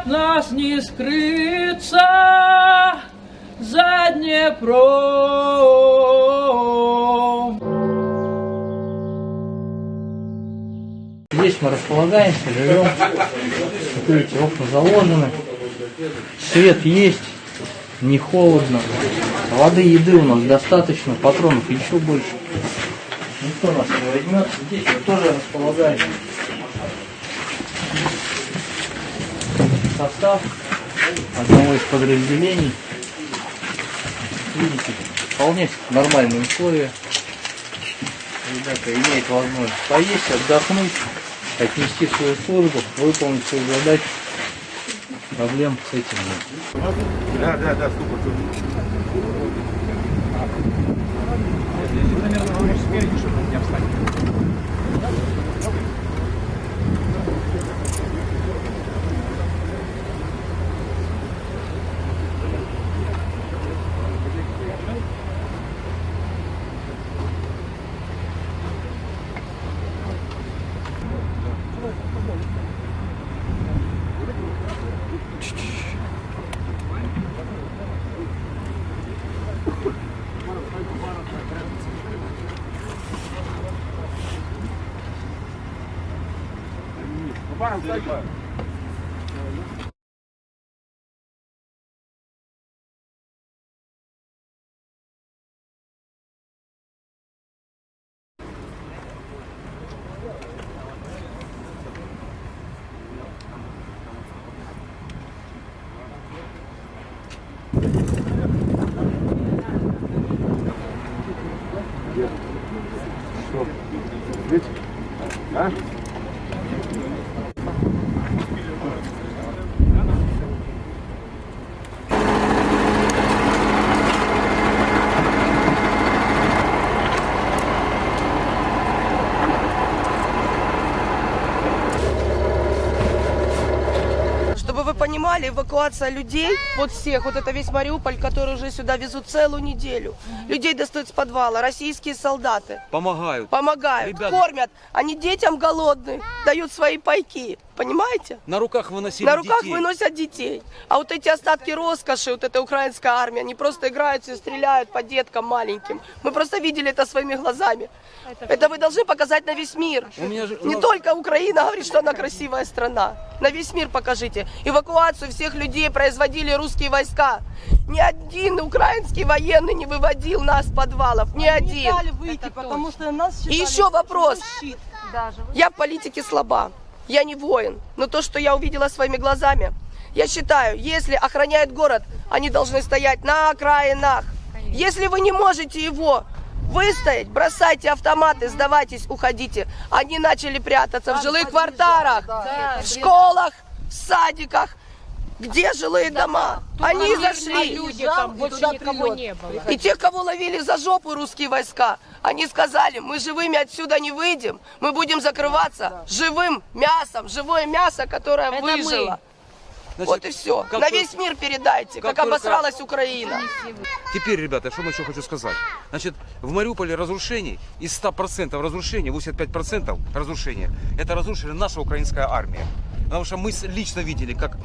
от нас не скрыться за Днепром. Здесь мы располагаемся, живем. Видите, окна заложены. Свет есть, не холодно. Воды, еды у нас достаточно, патронов еще больше. Никто нас не возьмет. Здесь мы тоже располагаемся. Состав одного из подразделений. Видите, вполне нормальные условия. Ребята имеют возможность поесть, отдохнуть, отнести свою службу, выполнить свою задачу. Проблем с этим нет. Да, да, да, супер, Чтобы вы понимали, эвакуация людей, вот всех, вот это весь Мариуполь, который уже сюда везут целую неделю. Людей достают с подвала, российские солдаты. Помогают. Помогают, Ребята. кормят. Они детям голодных дают свои пайки. Понимаете? На руках выносили На руках детей. выносят детей. А вот эти остатки роскоши, вот эта украинская армия, они просто играются и стреляют по деткам маленьким. Мы просто видели это своими глазами. Это вы должны показать на весь мир. У меня же- Не ну- только Украина говорит, что она красивая страна. На весь мир покажите. Эвакуацию всех людей производили русские войска. Ни один украинский военный не выводил нас с подвалов. Ни один. выйти, потому что нас И еще вопрос. щит. Я в политике слаба. Я не воин. Но то, что я увидела своими глазами, я считаю, если охраняют город, они должны стоять на окраинах. Если вы не можете его выстоять, бросайте автоматы, сдавайтесь, уходите. Они начали прятаться в жилых кварталах, в школах, в садиках. Где жилые дома? Они зашли. Люди там больше никого не было. И тех, кого ловили за жопу русские войска, они сказали, мы живыми отсюда не выйдем, мы будем закрываться живым мясом, живое мясо, которое Это выжило. Значит, вот и все. как На только- весь мир передайте, как, как только- обосралась Украина. Теперь, ребята, что мы еще хочу сказать. Значит, в Мариуполе разрушений, из 100% разрушений, 85% разрушения, это разрушили наша украинская армия. Потому что мы с- лично видели, как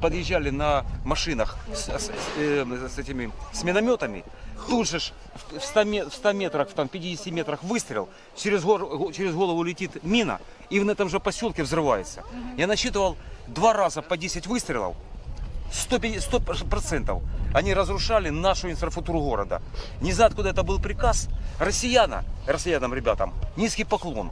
подъезжали на машинах с, с- э, с этими с минометами. Тут же в 100, ме- в 100 метрах, в там, 50 метрах выстрел, через, гор- через голову летит мина, и в этом же поселке взрывается. Я насчитывал два раза по 10 выстрелов, 150 процентов они разрушали нашу инфраструктуру города. Не знаю, откуда это был приказ. Россияна, россиянам, ребятам, низкий поклон.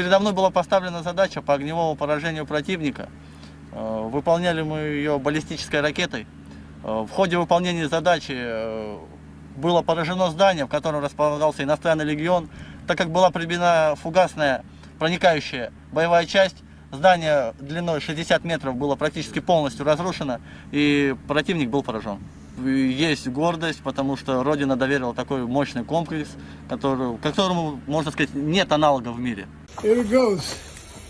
Передо мной была поставлена задача по огневому поражению противника. Э, Выполняли мы ее баллистической ракетой. Э, В ходе выполнения задачи э, было поражено здание, в котором располагался иностранный легион. Так как была прибита фугасная проникающая боевая часть, здание длиной 60 метров было практически полностью разрушено, и противник был поражен. Есть гордость, потому что Родина доверила такой мощный комплекс, который, которому, можно сказать, нет аналогов в мире. Here it goes.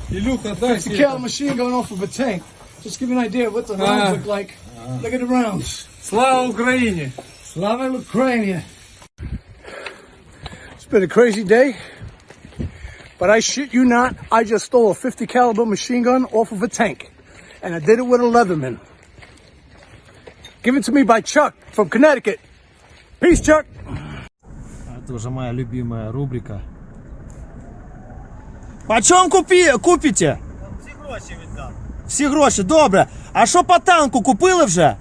Илюха, дай It's a cal machine gun off of a tank. Just give you an idea of what the rounds look like. Look at the rounds. Слава Україні! Slava Ukraine. It's been a crazy day. But I shit you not, I just stole a 50 caliber machine gun off of a tank. And I did it with a Leatherman. Given to me by Chuck from Connecticut. Peace, Chuck. Это уже моя любимая рубрика. Почем купі, купите? Всі гроші віддам. Всі гроші, добре. А що по танку купили вже?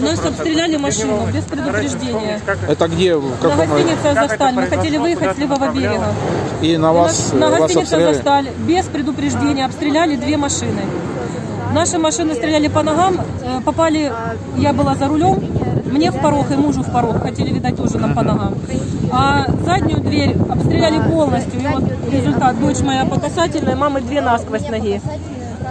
Нас обстреляли машину без предупреждения. Это где? В На каком гостинице «Азовсталь». Мы хотели выехать с левого берега. И на И вас, на, на вас гостинице обстреляли? «Азовсталь» без предупреждения обстреляли две машины. Наши машины стреляли по ногам, э, попали, я была за рулем, мне в порог и мужу в порог, хотели, видать, тоже нам по ногам. А заднюю дверь обстреляли полностью, и вот результат, дочь моя по касательной, мамы две насквозь ноги.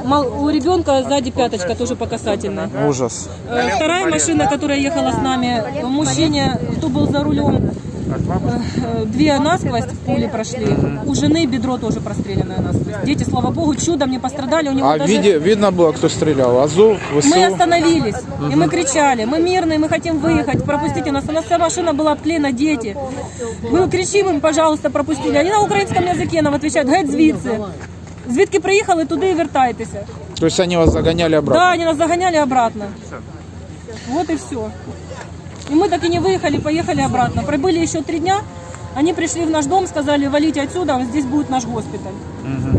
Мал- У ребенка сзади пяточка тоже по касательной. Ужас. Э, Вторая машина, которая ехала с нами, мужчине, кто был за рулем, две насквозь в пуле прошли. У жены бедро тоже простреленное насквозь. Дети, слава богу, чудом не пострадали. У него А даже... виде, видно было, кто стрелял? Азов, Мы ВСУ? остановились, и мы кричали, мы мирные, мы хотим выехать, пропустите нас. У нас вся машина была обклеена, дети. Мы кричим им, пожалуйста, пропустили. Они на українському язикі нам отвечают, геть звідси. Звідки приїхали, туди і вертайтеся. То есть они вас загоняли обратно? Да, они нас загоняли обратно. Вот и все. И мы так и не выехали, поехали обратно. Пробыли еще три дня. Они пришли в наш дом, сказали, валите отсюда, здесь будет наш госпиталь.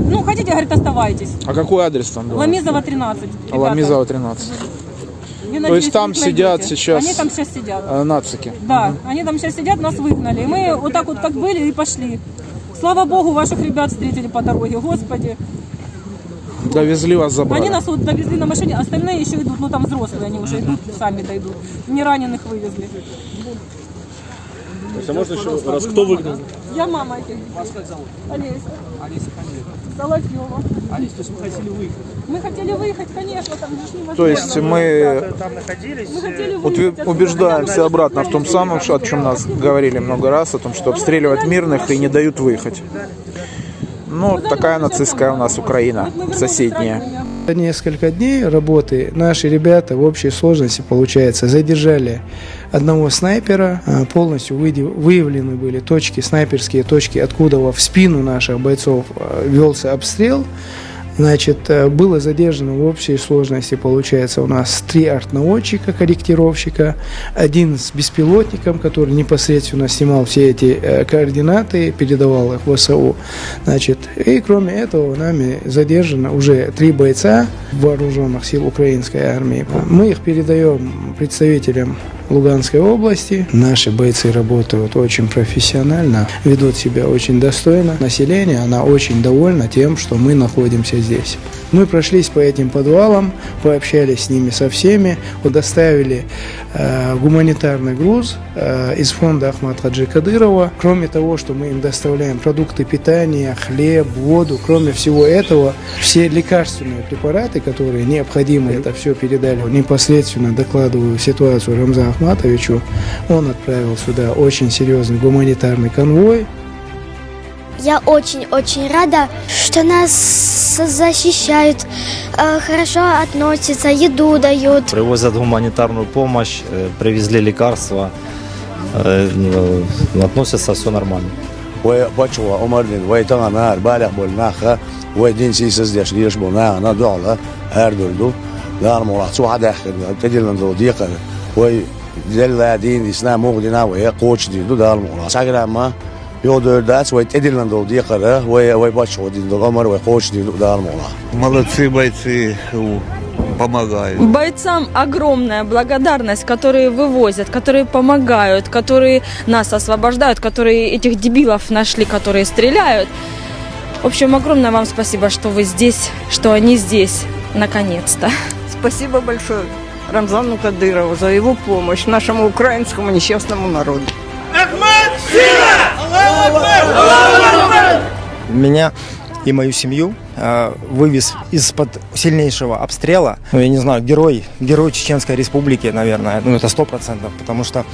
Ну, хотите, говорит, оставайтесь. А какой адрес там был? Ламизова 13. ребята. Ламизова 13. Я То надеюсь, есть там сидят сейчас- Они там сейчас сидят. Э, нацики. Да, они там сейчас сидят, нас выгнали. И мы вот так вот как были и пошли. Слава Богу, ваших ребят встретили по дороге, Господи. Довезли вас, забрали. Они нас вот довезли на машине, остальные еще идут, ну там взрослые, они уже идут, сами дойдут. Не раненых вывезли. А можно еще раз, кто выгнал? Я мама этих детей. Олеся. Соловьева. Алис, то есть мы хотели выехать. Мы хотели выехать, конечно, там же машины. То есть мы Мы хотели утве- выехать убеждаемся обратно в том самом, что- о чем нас говорили много раз, о том, что обстреливают мирных и не дают выехать. Ну, такая нацистская у нас Украина, соседняя. За несколько дней работы наши ребята в общей сложности, получается, задержали одного снайпера, а, полностью выявлены были точки, снайперские точки, откуда в спину наших бойцов а, велся обстрел. Значит, э, было задержано в общей сложности, получается, у нас три артнаводчика, корректировщика, один с беспилотником, который непосредственно снимал все эти э, координаты, передавал их в ВСУ. Значит, и кроме этого нами задержано уже три бойца вооруженных сил украинской армии. Мы их передаем представителям Луганской области. Наши бойцы работают очень профессионально, ведут себя очень достойно. Население, она очень довольна тем, что мы находимся здесь. Мы прошлись по этим подвалам, пообщались с ними со всеми, удоставили э, гуманитарный груз э, из фонда Ахмад Хаджи Кадырова. Кроме того, что мы им доставляем продукты питания, хлеб, воду, кроме всего этого, все лекарственные препараты, которые необходимы, это все передали непосредственно, докладываю ситуацию Рамза Ахматовичу. Он отправил сюда очень серьезный гуманитарный конвой. Я очень-очень рада, что нас защищают, э, хорошо относятся, еду дают. Привозят гуманитарную помощь, э, привезли лекарства, э, ну, относятся все нормально. وبچوا عمرن و تا نهر بالغ بالنخ و دين سيسز ديش ليش بنا انا دولا هر دولدو دار مرا سو حدا اخر تدل ندو ديقه و دل دين اسنا مغدنا و قوش دي دو دار مرا ساغرا ما يو درداس و تدل ندو ديقه و و بچوا دين دو عمر و قوش دي دو دار مرا Молодцы бойцы, у- помогают. Бойцам огромная благодарность, которые вывозят, которые помогают, которые нас освобождают, которые этих дебилов нашли, которые стреляют. В общем, огромное вам спасибо, что вы здесь, что они здесь, наконец-то. Спасибо большое Рамзану Кадырову за его помощь нашему украинскому несчастному народу. Меня и мою семью э, вывез из-под сильнейшего обстрела. Ну, я не знаю, герой, герой Чеченской Республики, наверное. Ну, это сто процентов, потому что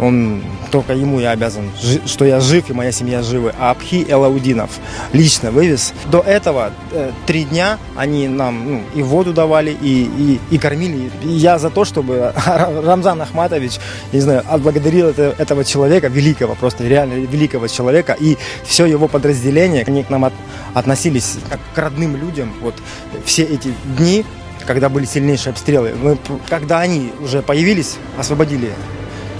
он, только ему я обязан, что я жив и моя семья живы. А Абхи Элаудинов лично вывез. До этого э, три дня они нам ну, и воду давали, и, и, и кормили. И я за то, чтобы Рамзан Ахматович, не знаю, отблагодарил это- этого человека, великого, просто реально великого человека, и все его подразделение, они к нам от- относились как родным людям. Вот все эти дни, когда были сильнейшие обстрелы, мы, когда они уже появились, освободили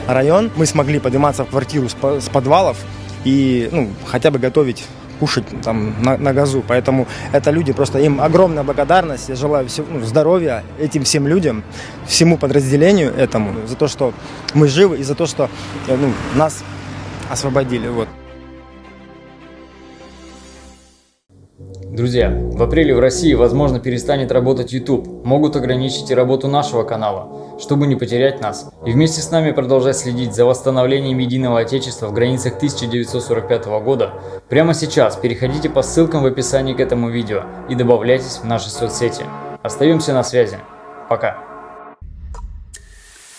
район, мы смогли подниматься в квартиру с подвалов и ну, хотя бы готовить кушать там на, на газу. Поэтому это люди, просто им огромная благодарность. Я желаю всего, ну, здоровья этим всем людям, всему подразделению этому, за то, что мы живы и за то, что э, ну, нас освободили. Вот. Друзья, в апреле в России, возможно, перестанет работать YouTube. Могут ограничить и работу нашего канала, чтобы не потерять нас. И вместе с нами продолжать следить за восстановлением единого Отечества в границах 1945 года. Прямо сейчас переходите по ссылкам в описании к этому видео и добавляйтесь в наши соцсети. Остаемся на связи. Пока.